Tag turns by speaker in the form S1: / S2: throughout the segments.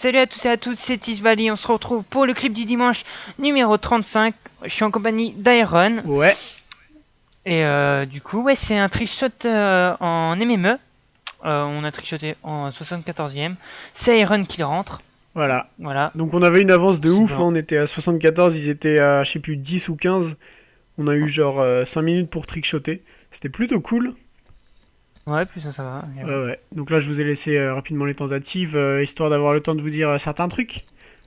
S1: Salut à tous et à toutes, c'est Tisvali, on se retrouve pour le clip du dimanche numéro 35. Je suis en compagnie d'Iron.
S2: Ouais.
S1: Et euh, du coup, ouais, c'est un trickshot euh, en MME. Euh, on a trickshoté en 74ème. C'est Iron qui rentre.
S2: Voilà.
S1: Voilà.
S2: Donc on avait une avance de ouf, hein, on était à 74, ils étaient à je sais plus 10 ou 15. On a eu genre 5 minutes pour trickshotter. C'était plutôt cool.
S1: Ouais, plus ça, ça va.
S2: Ouais, ouais. Donc là je vous ai laissé euh, rapidement les tentatives, euh, histoire d'avoir le temps de vous dire euh, certains trucs.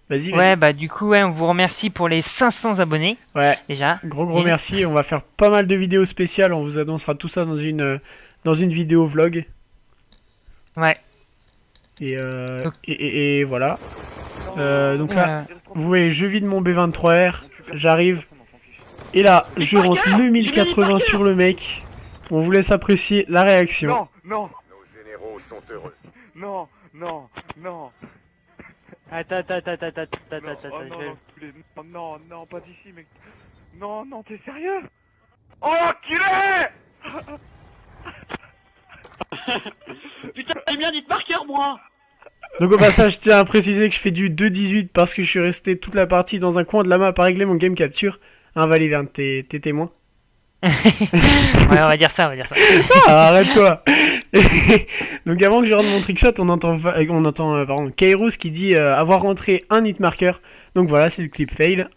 S2: Vas-y.
S1: Ouais, bah du coup, ouais, on vous remercie pour les 500 abonnés.
S2: Ouais.
S1: déjà.
S2: Gros gros merci, on va faire pas mal de vidéos spéciales, on vous annoncera tout ça dans une, euh, dans une vidéo vlog.
S1: Ouais.
S2: Et, euh,
S1: Donc-
S2: et, et- et voilà. Euh, donc là,
S1: Euh,
S2: vous voyez, je vide mon B23R, j'arrive. Et là, je rentre le 1080 sur le mec. On vous laisse apprécier la réaction.
S3: Non, non,
S4: Nos généraux sont heureux.
S3: non, non, non.
S1: Attends, attends, attends, attends, attends,
S3: Non,
S1: attends,
S3: oh,
S1: attends,
S3: non, non, tous les- non, non, non, pas d'ici, mec. Non, non, t'es sérieux? Oh, enculé
S5: Putain, j'ai bien dit marqueur, moi
S2: Donc au passage, je tiens à préciser que je fais du 2.18 parce que je suis resté toute la partie dans un coin de la map à régler mon game capture. Hein, Valiverne, t'es t'es témoin
S1: ouais, on va dire ça, on va dire ça.
S2: Ah, arrête-toi Donc avant que je rentre mon trickshot, on entend, euh, on entend euh, pardon, Kairos qui dit euh, avoir rentré un hit marker. Donc voilà, c'est le clip fail.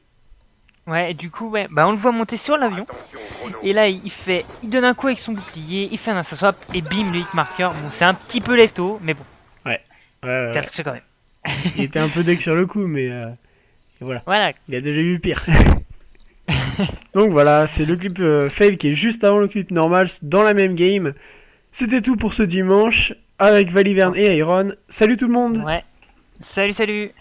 S1: Ouais, et du coup, ouais, bah on le voit monter sur l'avion. Et là, il fait, il donne un coup avec son bouclier, il fait un assassin swap et bim, le hit marker. Bon, c'est un petit peu lefto, mais bon,
S2: Ouais, ouais, ouais.
S1: quand même.
S2: Il était un peu deck sur le coup, mais euh, voilà.
S1: Voilà.
S2: Il a déjà eu pire. Donc voilà, c'est le clip euh, fail qui est juste avant le clip normal dans la même game. C'était tout pour ce dimanche avec Valiverne et Iron. Salut tout le monde
S1: Ouais. Salut, salut.